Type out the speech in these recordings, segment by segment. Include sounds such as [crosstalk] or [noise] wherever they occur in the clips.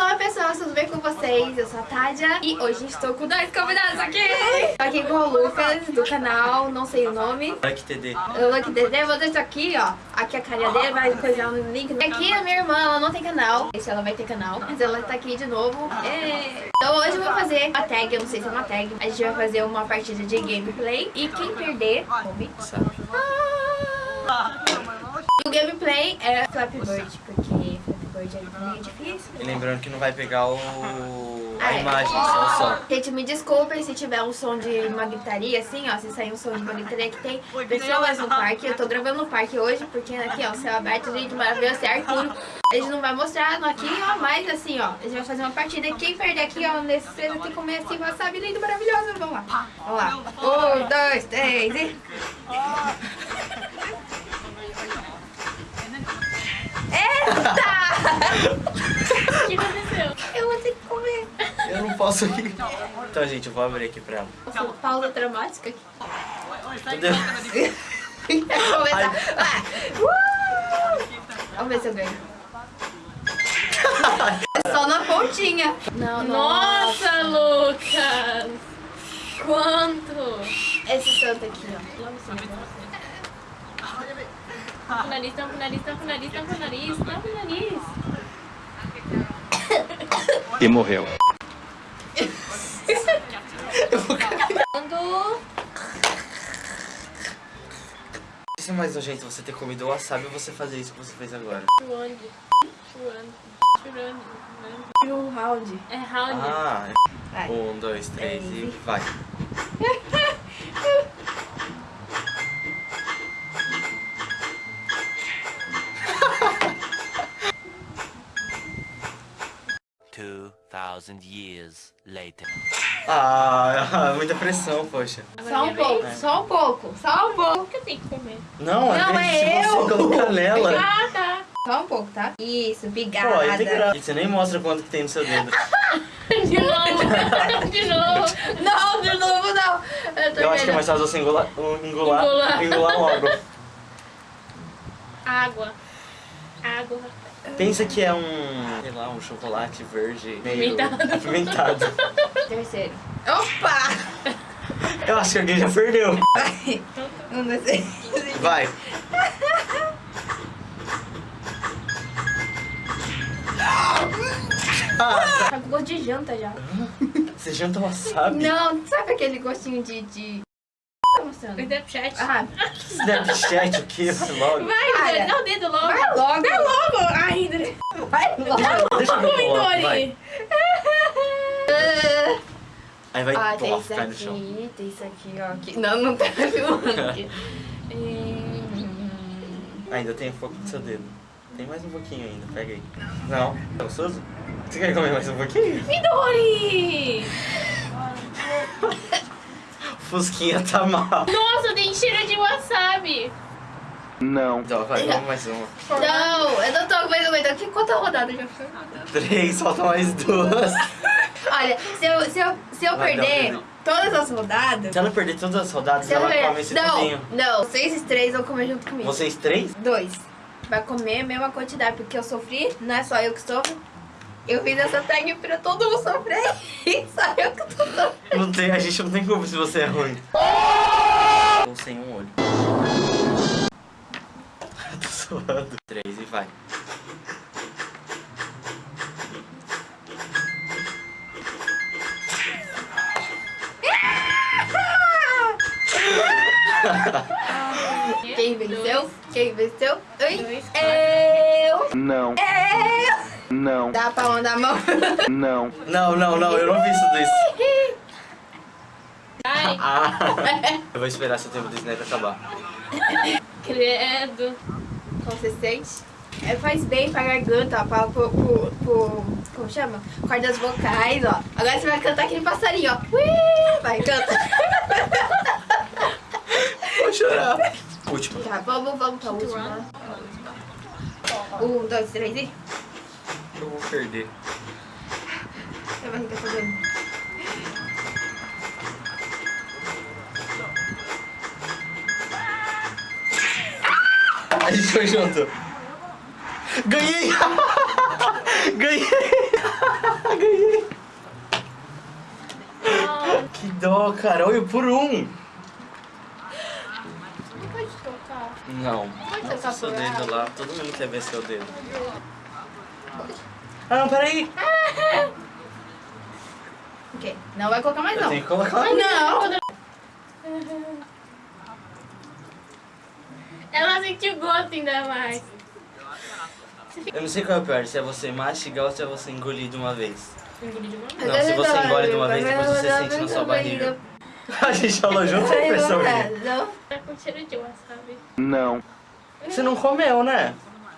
Olá pessoal, tudo bem com vocês? Eu sou a Tádia e hoje estou com dois convidados aqui. Tô aqui com o Lucas do canal, não sei o nome. Lucky TD. Lucky DD, vou deixar aqui, ó. Aqui a carinha dele, vai coisar no link. Aqui a minha irmã, ela não tem canal. Esse ela vai ter canal, mas ela tá aqui de novo. É. Então hoje eu vou fazer uma tag, eu não sei se é uma tag. A gente vai fazer uma partida de gameplay e quem perder, come. Ah! O gameplay é Flappy Bird, porque É meio difícil. E lembrando que não vai pegar o... Ah, a é. imagem, só o som. Gente, me desculpem se tiver um som de uma gritaria, assim, ó. Se sair um som de uma gritaria que tem pessoas no parque. Eu tô gravando no parque hoje, porque aqui, ó, céu aberto, gente, maravilhoso, é Arthur. A gente não vai mostrar aqui, ó, mas assim, ó, a gente vai fazer uma partida. E quem perder aqui, ó, nesse cedo tem que comer assim, wasabi lindo, maravilhoso. Vamos lá. Vamos lá. Um, dois, três e... Eita! O que aconteceu? Eu vou ter que comer. Posso ir. Então, gente, eu vou abrir aqui pra ela. Nossa, pausa dramática aqui. Entendeu? Vamos começar. Vai. Vamos ver se eu ganho. É só na pontinha. Não, Nossa, Lucas! Quanto? Esse santo aqui, ó. Tampa o nariz, tampa o nariz, tampa o nariz, tampa o nariz, tampa o nariz. E morreu. Quando... Isso é mais nojento você ter comido o wasabi ou você fazer isso que você fez agora. Chuande. Chuande. Chuande. E o round. É round. Ah, Vai. um, dois, três e vai. [laughs] thousand years later. Ah, [laughs] muita pressão, poxa. Só um pouco, só um pouco, só um pouco. Que eu tenho que comer? Não, Não, é é eu. você colocar nela. Ah, tá. Só um pouco, tá? Isso, Pô, obrigada. tem graça. Você nem mostra quanto que tem no seu dedo. [laughs] De novo. [laughs] De novo. Não, de novo não. Eu, tô Eu acho que é mais fácil você engolar, engolar, Engolar. engolar logo. Água. Água. Pensa que é um, sei lá, um chocolate verde meio Apimentado. apimentado. Terceiro. Opa! Eu acho que alguém já perdeu. Vai. Um, dois, três. Vai. Ah, Tá com gosto de janta já. você janta wasabi? Não, sabe aquele gostinho de... de... Mostrando? Snapchat. Ah, Snapchat, o que? Vai logo. Vai, Cara. dá o dedo logo. vai logo. Vai logo. Ai, André. Vai logo. Deixa eu ver o que eu coloco, vai. Dori. [laughs] Aí vai Ah, tem isso aqui, tem isso aqui, ó. Aqui. Não, não tá filmando aqui. [laughs] Ainda tem um pouco do seu dedo. Tem mais um pouquinho ainda, pega aí. Não? Tá gostoso? Você quer comer mais um pouquinho? Midori! [laughs] Fusquinha tá mal. Nossa, tem cheiro de wasabi. Não. Então, vai, vamos mais uma. Não, eu não tô mais aguentando. Que quanta rodada já foi? Três, falta mais duas. Olha, se eu, se eu, se eu Vai, perder não, todas as rodadas... Se ela perder todas as rodadas, Se ela perder... come esse Não, tudinho. não. Vocês e três vão comer junto comigo. Vocês três? Dois. Vai comer a mesma quantidade, porque eu sofri, não é só eu que sofro. Eu fiz essa tag pra todo mundo sofrer e [laughs] só eu que tô sofrendo. Não tem, a gente não tem culpa se você é ruim. Ou sem um olho. [laughs] Tô suando. Três e vai. Quem venceu? Quem venceu? Eu! Não. Eu! Não. Dá a palma da mão. Não. Não, não, não, eu não tudo isso. Ai, Ah, eu vou esperar seu tempo do snap acabar. credo. Consistente. É, faz bem pra garganta, ó, pra, pro, pro, pro- Como chama? Cordas vocais, ó. Agora você vai cantar aquele passarinho, ó. Ui, vai, canta. Vou chorar. Último. Tá, vamos, vamos pra última. Um, dois, três e eu vou perder. Minha barriga tá doendo. A gente foi junto. Ganhei! [laughs] Ganhei! [laughs] Ganhei! Que dó, cara. Olha, por um. Não pode tocar. Nossa, seu dedo lá. Todo mundo quer ver seu dedo. Ah, não, peraí. [laughs] Ok. Não vai colocar mais Eu não. tenho que colocar. Ah, não. [laughs] Ela sentiu gosto ainda mais. Eu não sei qual é o pior, se é você mastigar ou se é você engolir de uma vez. Engoli de uma vez. Não, se você engole de uma vez, depois você sente na sua barriga. [laughs] A gente falou junto, professor? Não. Tá com cheiro de wasabi. Não. Você não comeu, né?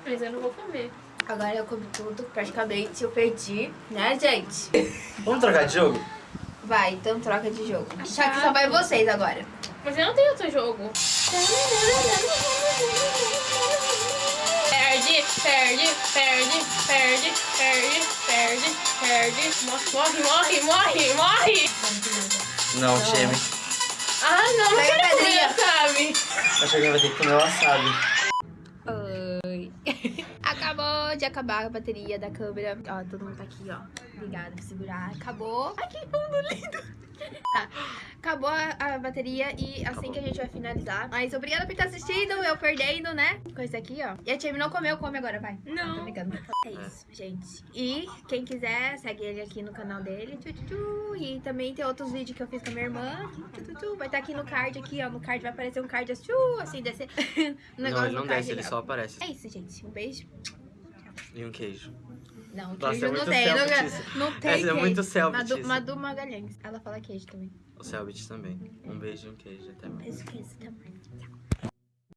Mas eu não vou comer. Agora eu comi tudo, praticamente eu perdi, né, gente? Vamos trocar de jogo? Vai, então troca de jogo. Só que só vai vocês agora. Mas eu não tenho outro jogo. Perde, perde, perde, perde, perde, perde, perde. Morre, morre, morre, morre. Não, Cheme. Ah, não, não quero comer pedrinha. wasabi. Acho que alguém vai ter que comer wasabi. Acabou de acabar a bateria da câmera. Ó, todo mundo tá aqui, ó. Obrigada por segurar. Acabou. Ai, que fundo lindo. [laughs] Tá. Acabou a, a bateria e assim que a gente vai finalizar. Mas obrigada por estar assistindo, eu perdendo, né? Com esse aqui, ó. E a Tia não comeu, come agora, vai. Tô Não. brincando. É isso, gente. E quem quiser, segue ele aqui no canal dele. Tchu, tchu, tchu. E também tem outros vídeos que eu fiz com a minha irmã. Tchu, tchu, tchu. Vai estar aqui no card, aqui, ó. No card vai aparecer um card assim, tchu, assim, descer. um [laughs] negócio no card aqui, ó. aparece. É isso, gente. Um beijo. E um queijo. Não, Nossa, queijo é não tem. Selbit Não, não tem Essa é muito Selbit Madu, Magalhães. Ela fala queijo também. O Selbit também. Um beijo e um queijo. Até mais. Beijo, queijo também. Tchau.